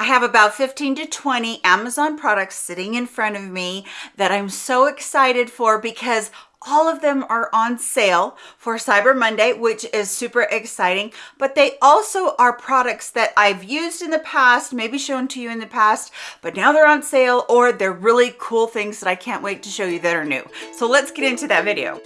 I have about 15 to 20 Amazon products sitting in front of me that I'm so excited for because all of them are on sale for Cyber Monday, which is super exciting, but they also are products that I've used in the past, maybe shown to you in the past, but now they're on sale or they're really cool things that I can't wait to show you that are new. So let's get into that video.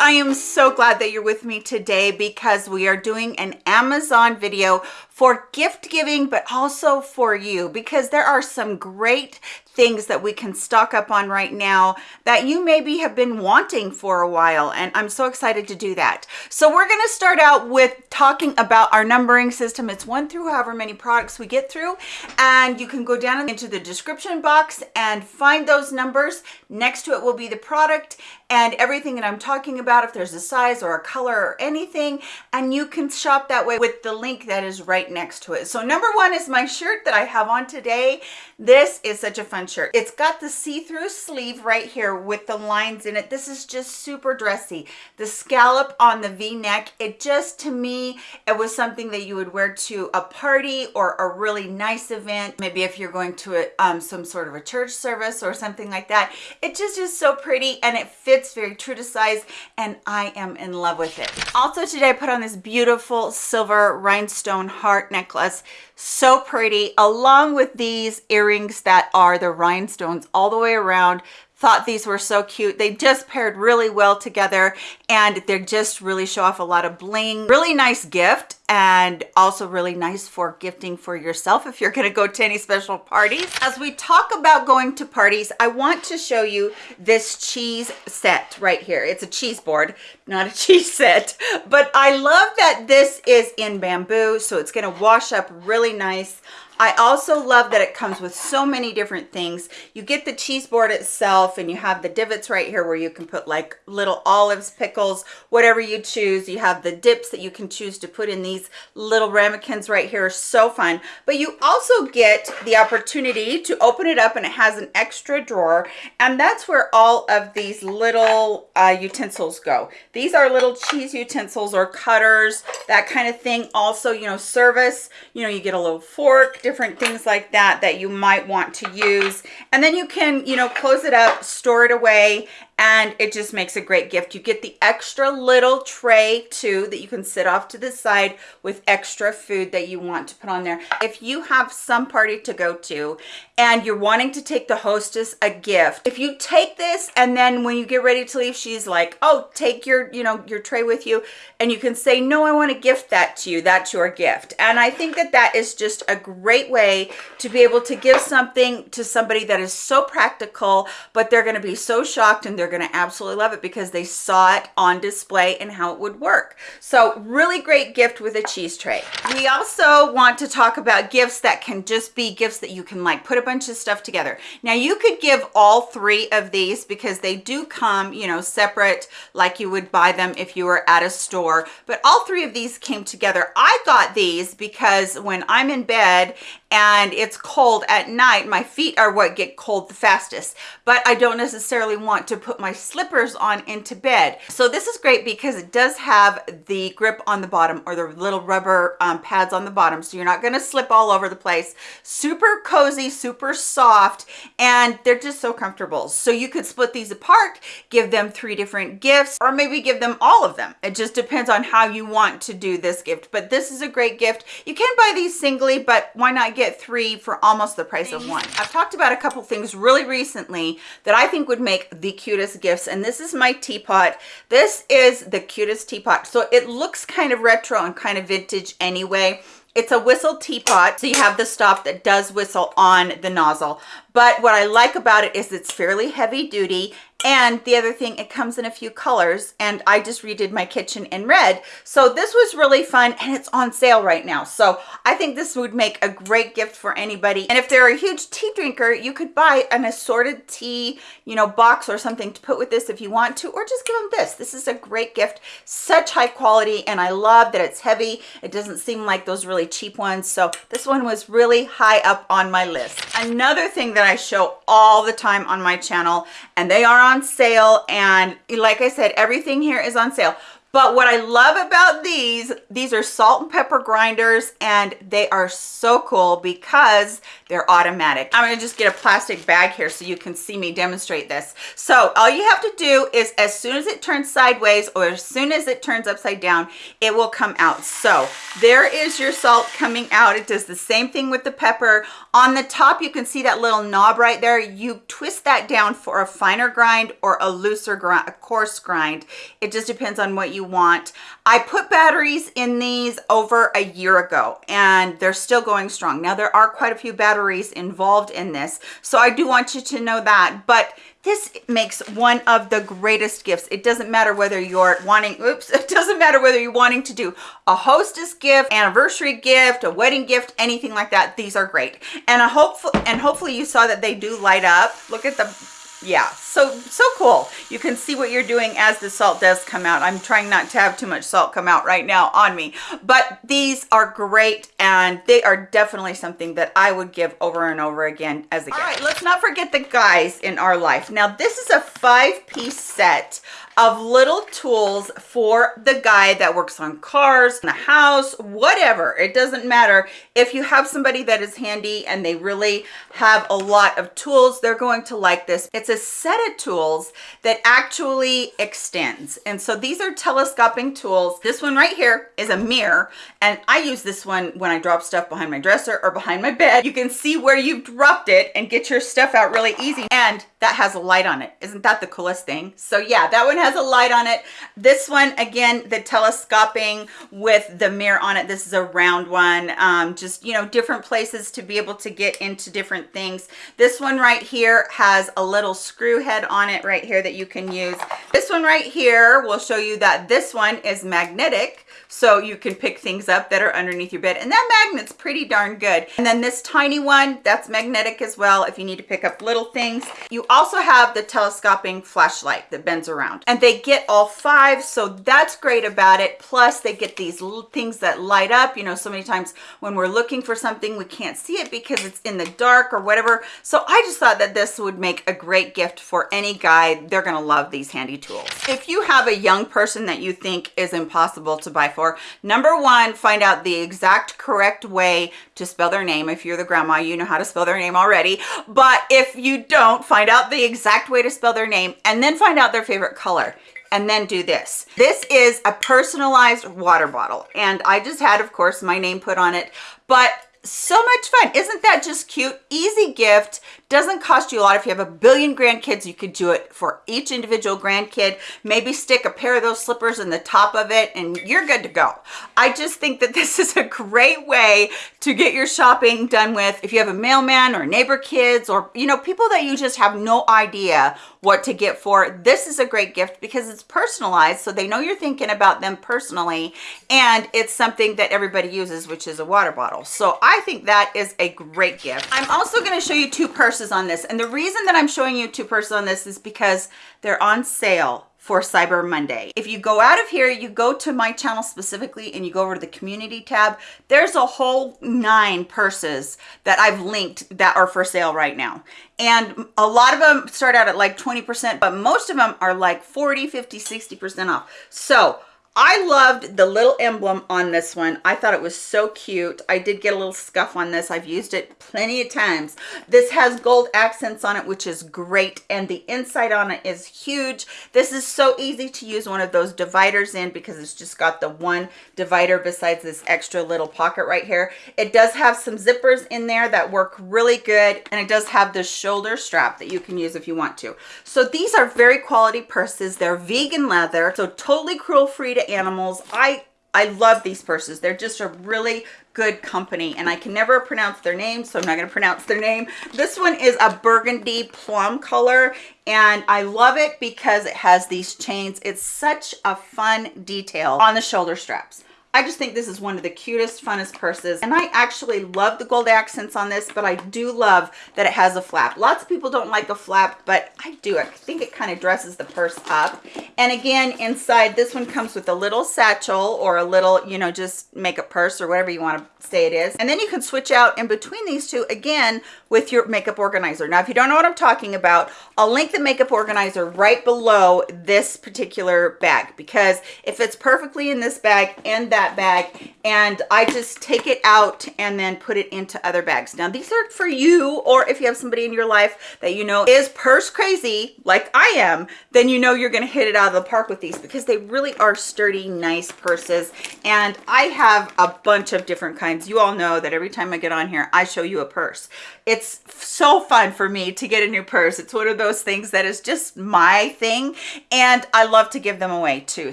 I am so glad that you're with me today because we are doing an Amazon video for gift giving, but also for you because there are some great things that we can stock up on right now that you maybe have been wanting for a while and I'm so excited to do that. So we're going to start out with talking about our numbering system. It's one through however many products we get through and you can go down into the description box and find those numbers. Next to it will be the product and everything that I'm talking about if there's a size or a color or anything and you can shop that way with the link that is right next to it. So number one is my shirt that I have on today. This is such a fun shirt. It's got the see-through sleeve right here with the lines in it. This is just super dressy. The scallop on the v-neck, it just to me, it was something that you would wear to a party or a really nice event. Maybe if you're going to a, um, some sort of a church service or something like that. It just is so pretty and it fits very true to size and I am in love with it. Also today I put on this beautiful silver rhinestone heart necklace so pretty along with these earrings that are the rhinestones all the way around thought these were so cute. They just paired really well together and they just really show off a lot of bling. Really nice gift and also really nice for gifting for yourself if you're to go to any special parties. As we talk about going to parties i want to show you this cheese set right here. It's a cheese board not a cheese set but i love that this is in bamboo so it's to wash up really nice I also love that it comes with so many different things. You get the cheese board itself and you have the divots right here where you can put like little olives, pickles, whatever you choose. You have the dips that you can choose to put in these little ramekins right here. So fun. But you also get the opportunity to open it up and it has an extra drawer. And that's where all of these little uh, utensils go. These are little cheese utensils or cutters, that kind of thing. Also, you know, service, you know, you get a little fork, different things like that that you might want to use. And then you can you know close it up store it away and it just makes a great gift. You get the extra little tray too that you can sit off to the side with extra food that you want to put on there. If you have some party to go to and you're wanting to take the hostess a gift, if you take this and then when you get ready to leave, she's like, oh, take your, you know, your tray with you and you can say, no, I want to gift that to you. That's your gift. And I think that that is just a great way to be able to give something to somebody that is so practical, but they're going to be so shocked and they're they're going to absolutely love it because they saw it on display and how it would work. So really great gift with a cheese tray. We also want to talk about gifts that can just be gifts that you can like put a bunch of stuff together. Now you could give all three of these because they do come, you know, separate like you would buy them if you were at a store, but all three of these came together. I got these because when I'm in bed and it's cold at night. My feet are what get cold the fastest but i don't necessarily want to put my slippers on into bed. So this is great because it does have the grip on the bottom or the little rubber um, pads on the bottom. So you're not going to slip all over the place. Super cozy super soft and they're just so comfortable. So you could split these apart give them three different gifts or maybe give them all of them. It just depends on how you want to do this gift but this is a great gift. You can buy these singly but why not get three for almost the price of one. I've talked about a couple things really recently that I think would make the cutest gifts. And this is my teapot. This is the cutest teapot. So it looks kind of retro and kind of vintage anyway. It's a whistle teapot, so you have the stop that does whistle on the nozzle. But what I like about it is it's fairly heavy duty and the other thing, it comes in a few colors and I just redid my kitchen in red. So this was really fun and it's on sale right now. So I think this would make a great gift for anybody. And if they're a huge tea drinker, you could buy an assorted tea, you know, box or something to put with this if you want to, or just give them this. This is a great gift, such high quality. And I love that it's heavy. It doesn't seem like those really cheap ones. So this one was really high up on my list. Another thing that I show all the time on my channel, and they are on sale and like I said everything here is on sale But what I love about these, these are salt and pepper grinders and they are so cool because they're automatic. I'm gonna just get a plastic bag here so you can see me demonstrate this. So all you have to do is as soon as it turns sideways or as soon as it turns upside down, it will come out. So there is your salt coming out. It does the same thing with the pepper. On the top, you can see that little knob right there. You twist that down for a finer grind or a looser grind, a coarse grind. It just depends on what you want. I put batteries in these over a year ago and they're still going strong. Now there are quite a few batteries involved in this. So I do want you to know that, but this makes one of the greatest gifts. It doesn't matter whether you're wanting, oops, it doesn't matter whether you're wanting to do a hostess gift, anniversary gift, a wedding gift, anything like that. These are great. And I hope, and hopefully you saw that they do light up. Look at the yeah so so cool. You can see what you're doing as the salt does come out. I'm trying not to have too much salt come out right now on me but these are great and they are definitely something that i would give over and over again as a gift all right let's not forget the guys in our life. Now this is a five piece set of little tools for the guy that works on cars, in the house, whatever. It doesn't matter. If you have somebody that is handy and they really have a lot of tools, they're going to like this. It's a set of tools that actually extends. And so these are telescoping tools. This one right here is a mirror. And I use this one when I drop stuff behind my dresser or behind my bed. You can see where you've dropped it and get your stuff out really easy. And that has a light on it. Isn't that the coolest thing? So yeah, that one has a light on it. This one, again, the telescoping with the mirror on it. This is a round one. Um, just, you know, different places to be able to get into different things. This one right here has a little screw head on it right here that you can use. This one right here will show you that this one is magnetic so you can pick things up that are underneath your bed and that magnet's pretty darn good. And then this tiny one that's magnetic as well if you need to pick up little things. You also have the telescoping flashlight that bends around and they get all five so that's great about it. Plus they get these little things that light up. You know so many times when we're looking for something we can't see it because it's in the dark or whatever. So i just thought that this would make a great gift for any guy. They're gonna love these handy tools. If you have a young person that you think is impossible to buy for. Number one find out the exact correct way to spell their name. If you're the grandma you know how to spell their name already. But if you don't find out the exact way to spell their name and then find out their favorite color. And then do this. This is a personalized water bottle. And I just had, of course, my name put on it, but so much fun. Isn't that just cute? Easy gift. Doesn't cost you a lot. If you have a billion grandkids you could do it for each individual grandkid. Maybe stick a pair of those slippers in the top of it and you're good to go. I just think that this is a great way to get your shopping done with. If you have a mailman or neighbor kids or you know people that you just have no idea what to get for. This is a great gift because it's personalized so they know you're thinking about them personally and it's something that everybody uses which is a water bottle. So i think that is a great gift. I'm also going to show you two purses on this. And the reason that I'm showing you two purses on this is because they're on sale for Cyber Monday. If you go out of here, you go to my channel specifically and you go over to the community tab, there's a whole nine purses that I've linked that are for sale right now. And a lot of them start out at like 20%, but most of them are like 40, 50, 60% off. So I loved the little emblem on this one. I thought it was so cute. I did get a little scuff on this. I've used it plenty of times. This has gold accents on it, which is great. And the inside on it is huge. This is so easy to use one of those dividers in because it's just got the one divider besides this extra little pocket right here. It does have some zippers in there that work really good. And it does have the shoulder strap that you can use if you want to. So these are very quality purses. They're vegan leather, so totally cruel free to animals. I I love these purses. They're just a really good company and I can never pronounce their name, so I'm not going to pronounce their name. This one is a burgundy plum color and I love it because it has these chains. It's such a fun detail on the shoulder straps. I just think this is one of the cutest, funnest purses. And I actually love the gold accents on this, but I do love that it has a flap. Lots of people don't like a flap, but I do. I think it kind of dresses the purse up. And again, inside, this one comes with a little satchel or a little, you know, just make a purse or whatever you want to say it is. And then you can switch out in between these two, again, with your makeup organizer. Now, if you don't know what I'm talking about, I'll link the makeup organizer right below this particular bag because if it's perfectly in this bag and that bag, and I just take it out and then put it into other bags. Now, these are for you, or if you have somebody in your life that you know is purse crazy, like I am, then you know you're gonna hit it out of the park with these because they really are sturdy, nice purses. And I have a bunch of different kinds. You all know that every time I get on here, I show you a purse. It's so fun for me to get a new purse. It's one of those things that is just my thing. And I love to give them away too.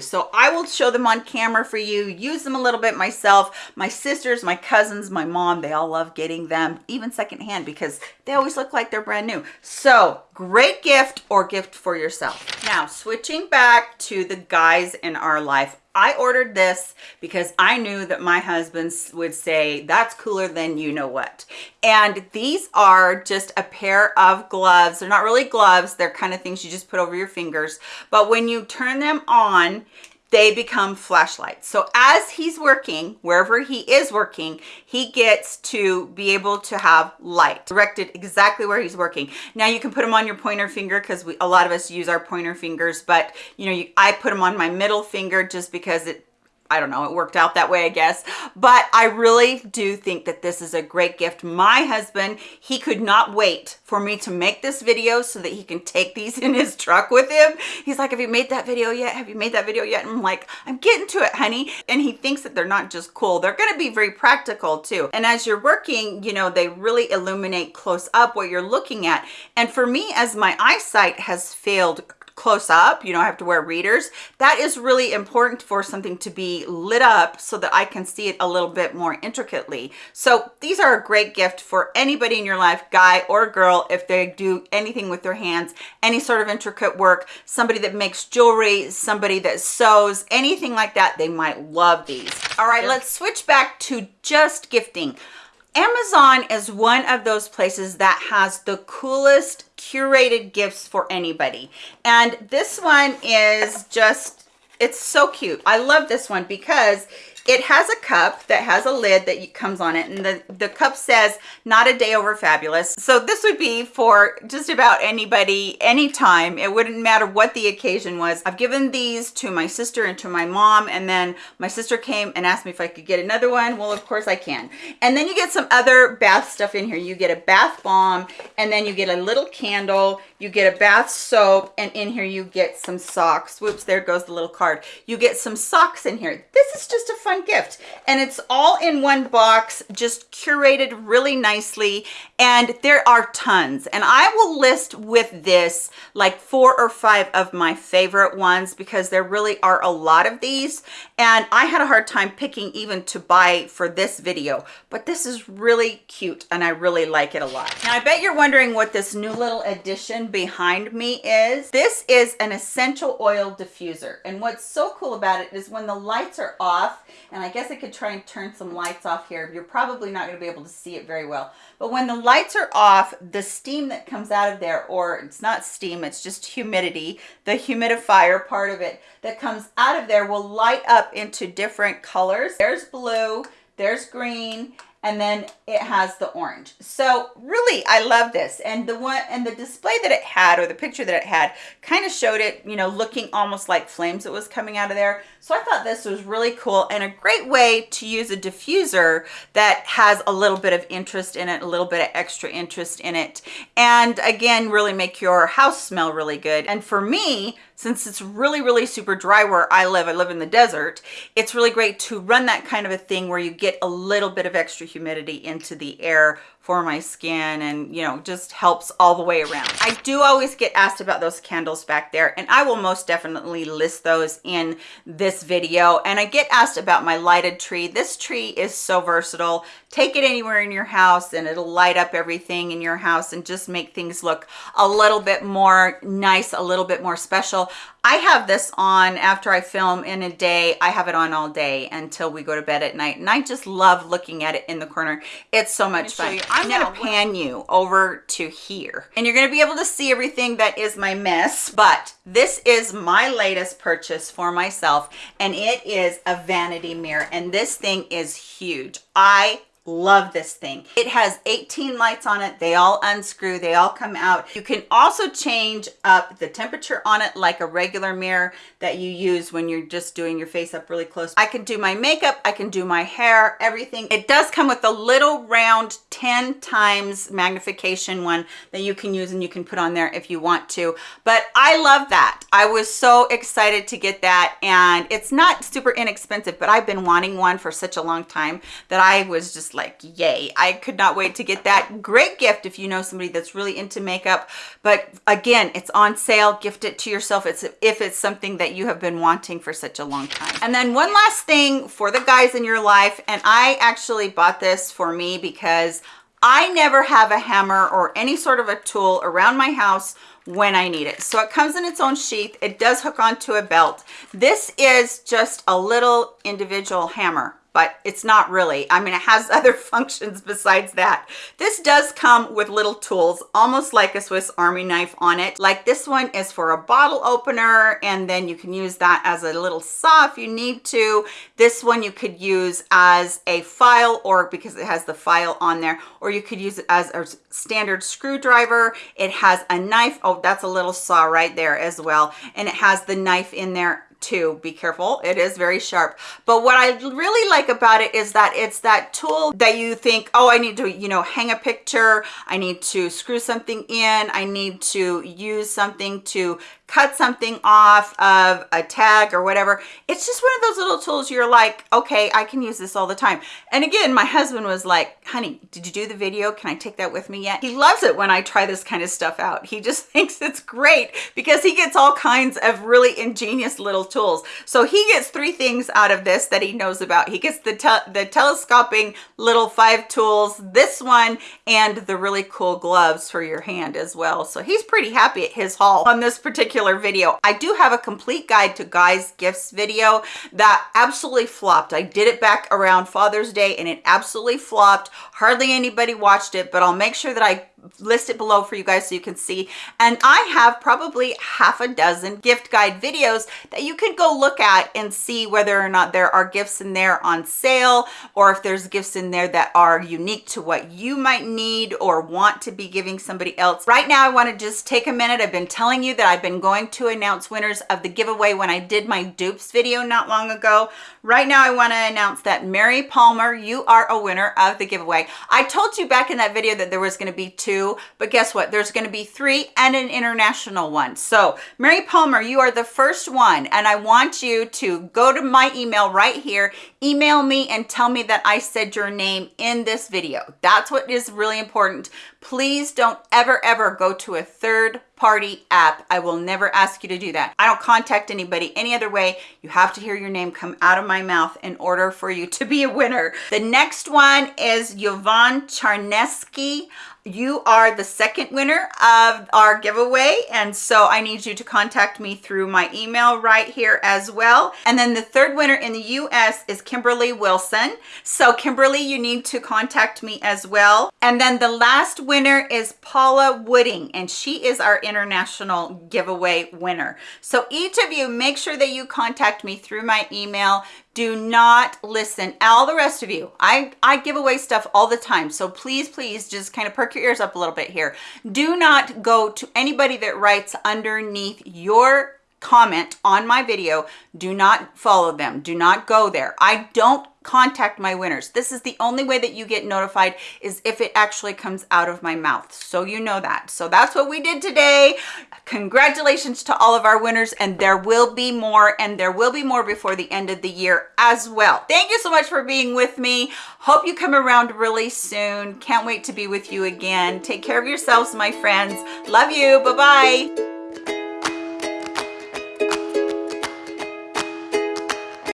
So I will show them on camera for you, use them a little bit myself. My sisters, my cousins, my mom, they all love getting them, even secondhand, because they always look like they're brand new. So great gift or gift for yourself. Now, switching back to the guys in our life, I ordered this because I knew that my husband would say, that's cooler than you know what. And these are just a pair of gloves. They're not really gloves. They're kind of things you just put over your fingers. But when you turn them on, they become flashlights. So as he's working, wherever he is working, he gets to be able to have light directed exactly where he's working. Now you can put them on your pointer finger because a lot of us use our pointer fingers, but you know, you, I put them on my middle finger just because it I don't know, it worked out that way, I guess. But I really do think that this is a great gift. My husband, he could not wait for me to make this video so that he can take these in his truck with him. He's like, have you made that video yet? Have you made that video yet? And I'm like, I'm getting to it, honey. And he thinks that they're not just cool. They're gonna be very practical too. And as you're working, you know, they really illuminate close up what you're looking at. And for me, as my eyesight has failed close up you know i have to wear readers. That is really important for something to be lit up so that i can see it a little bit more intricately. So these are a great gift for anybody in your life guy or girl if they do anything with their hands any sort of intricate work somebody that makes jewelry somebody that sews anything like that they might love these. All right let's switch back to just gifting Amazon is one of those places that has the coolest curated gifts for anybody. And this one is just, it's so cute. I love this one because it has a cup that has a lid that comes on it and the, the cup says not a day over fabulous. So this would be for just about anybody, anytime. It wouldn't matter what the occasion was. I've given these to my sister and to my mom and then my sister came and asked me if I could get another one. Well, of course I can. And then you get some other bath stuff in here. You get a bath bomb and then you get a little candle you get a bath soap and in here you get some socks whoops there goes the little card you get some socks in here this is just a fun gift. And it's all in one box just curated really nicely. And there are tons. And i will list with this like four or five of my favorite ones because there really are a lot of these. And i had a hard time picking even to buy for this video. But this is really cute and i really like it a lot. Now i bet you're wondering what this new little addition behind me is. This is an essential oil diffuser. And what's so cool about it is when the lights are off and i guess i could try and turn some lights off here. You're probably not going to be able to see it very well. But when the lights are off the steam that comes out of there or it's not steam it's just humidity the humidifier part of it that comes out of there will light up into different colors. There's blue there's green and then it has the orange. So really i love this. And the one and the display that it had or the picture that it had kind of showed it you know looking almost like flames that was coming out of there. So i thought this was really cool and a great way to use a diffuser that has a little bit of interest in it a little bit of extra interest in it and again really make your house smell really good. And for me since it's really really super dry where i live i live in the desert it's really great to run that kind of a thing where you get a little bit of extra humidity into the air for my skin and you know just helps all the way around i do always get asked about those candles back there and i will most definitely list those in this video and i get asked about my lighted tree this tree is so versatile take it anywhere in your house and it'll light up everything in your house and just make things look a little bit more nice a little bit more special I have this on after I film in a day. I have it on all day until we go to bed at night. And I just love looking at it in the corner. It's so much fun. I'm gonna pan you over to here and you're gonna be able to see everything that is my mess. But this is my latest purchase for myself and it is a vanity mirror. And this thing is huge. I love this thing. It has 18 lights on it. They all unscrew. They all come out. You can also change up the temperature on it like a regular mirror that you use when you're just doing your face up really close. I can do my makeup. I can do my hair everything. It does come with a little round 10 times magnification one that you can use and you can put on there if you want to. But i love that. I was so excited to get that and it's not super inexpensive but i've been wanting one for such a long time that i was just like yay i could not wait to get that great gift if you know somebody that's really into makeup but again it's on sale gift it to yourself it's if it's something that you have been wanting for such a long time and then one last thing for the guys in your life and i actually bought this for me because i never have a hammer or any sort of a tool around my house when I need it. So it comes in its own sheath. It does hook onto a belt. This is just a little individual hammer but it's not really. I mean, it has other functions besides that. This does come with little tools, almost like a Swiss Army knife on it. Like this one is for a bottle opener, and then you can use that as a little saw if you need to. This one you could use as a file or because it has the file on there, or you could use it as a standard screwdriver. It has a knife. Oh, that's a little saw right there as well. And it has the knife in there too be careful. It is very sharp. But what i really like about it is that it's that tool that you think oh i need to you know hang a picture. I need to screw something in. I need to use something to cut something off of a tag or whatever. It's just one of those little tools you're like okay i can use this all the time. And again my husband was like honey did you do the video? Can i take that with me yet? He loves it when i try this kind of stuff out. He just thinks it's great because he gets all kinds of really ingenious little tools. So he gets three things out of this that he knows about. He gets the te the telescoping little five tools this one and the really cool gloves for your hand as well. So he's pretty happy at his haul on this particular particular video. I do have a complete guide to guys gifts video that absolutely flopped. I did it back around Father's Day and it absolutely flopped. Hardly anybody watched it, but I'll make sure that I list it below for you guys so you can see. And i have probably half a dozen gift guide videos that you can go look at and see whether or not there are gifts in there on sale or if there's gifts in there that are unique to what you might need or want to be giving somebody else. Right now i want to just take a minute. I've been telling you that i've been going to announce winners of the giveaway when i did my dupes video not long ago. Right now i want to announce that mary palmer you are a winner of the giveaway. I told you back in that video that there was going to be two two, but guess what? There's going to be three and an international one. So Mary Palmer, you are the first one. And I want you to go to my email right here, email me and tell me that I said your name in this video. That's what is really important. Please don't ever, ever go to a third party app. I will never ask you to do that. I don't contact anybody any other way. You have to hear your name come out of my mouth in order for you to be a winner. The next one is Yvonne Charneski you are the second winner of our giveaway and so i need you to contact me through my email right here as well. And then the third winner in the u.s is kimberly wilson. So kimberly you need to contact me as well. And then the last winner is paula wooding and she is our international giveaway winner. So each of you make sure that you contact me through my email do not listen. All the rest of you. I i give away stuff all the time. So please please just kind of perk your ears up a little bit here. Do not go to anybody that writes underneath your comment on my video. Do not follow them. Do not go there. I don't contact my winners. This is the only way that you get notified is if it actually comes out of my mouth. So you know that. So that's what we did today. Congratulations to all of our winners and there will be more and there will be more before the end of the year as well. Thank you so much for being with me. Hope you come around really soon. Can't wait to be with you again. Take care of yourselves, my friends. Love you. Bye-bye.